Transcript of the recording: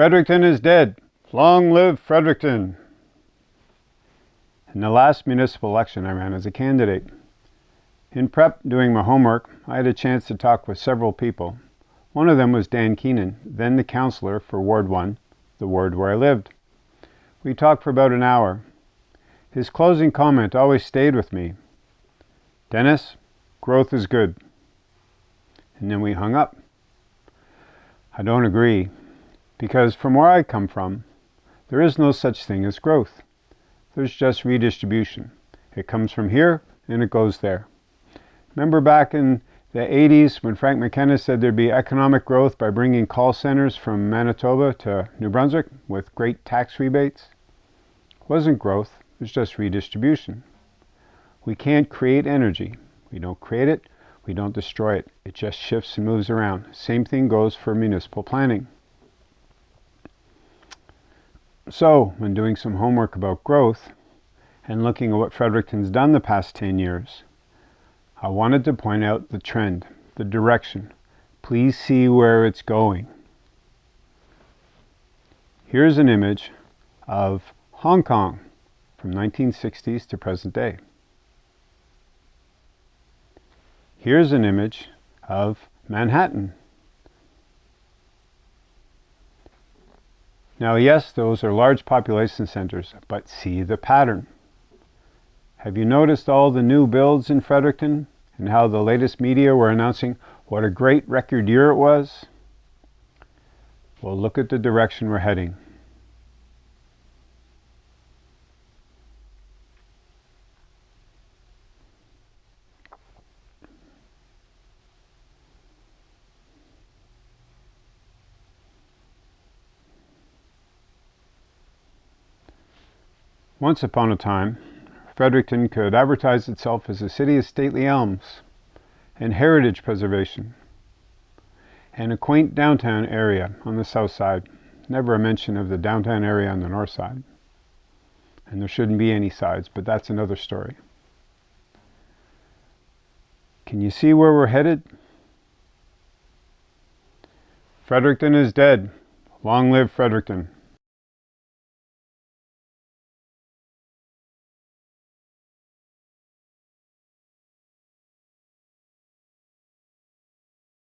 Fredericton is dead. Long live Fredericton. In the last municipal election, I ran as a candidate. In prep, doing my homework, I had a chance to talk with several people. One of them was Dan Keenan, then the councillor for Ward 1, the ward where I lived. We talked for about an hour. His closing comment always stayed with me. Dennis, growth is good. And then we hung up. I don't agree, because from where I come from, there is no such thing as growth. There's just redistribution. It comes from here and it goes there. Remember back in the 80s when Frank McKenna said there'd be economic growth by bringing call centers from Manitoba to New Brunswick with great tax rebates? It wasn't growth, it was just redistribution. We can't create energy. We don't create it, we don't destroy it. It just shifts and moves around. Same thing goes for municipal planning. So, when doing some homework about growth and looking at what Fredericton's done the past 10 years, I wanted to point out the trend, the direction. Please see where it's going. Here's an image of Hong Kong from 1960s to present day. Here's an image of Manhattan Now yes, those are large population centers, but see the pattern. Have you noticed all the new builds in Fredericton and how the latest media were announcing what a great record year it was? Well, look at the direction we're heading. Once upon a time, Fredericton could advertise itself as a city of stately elms and heritage preservation and a quaint downtown area on the south side. Never a mention of the downtown area on the north side. And there shouldn't be any sides, but that's another story. Can you see where we're headed? Fredericton is dead. Long live Fredericton.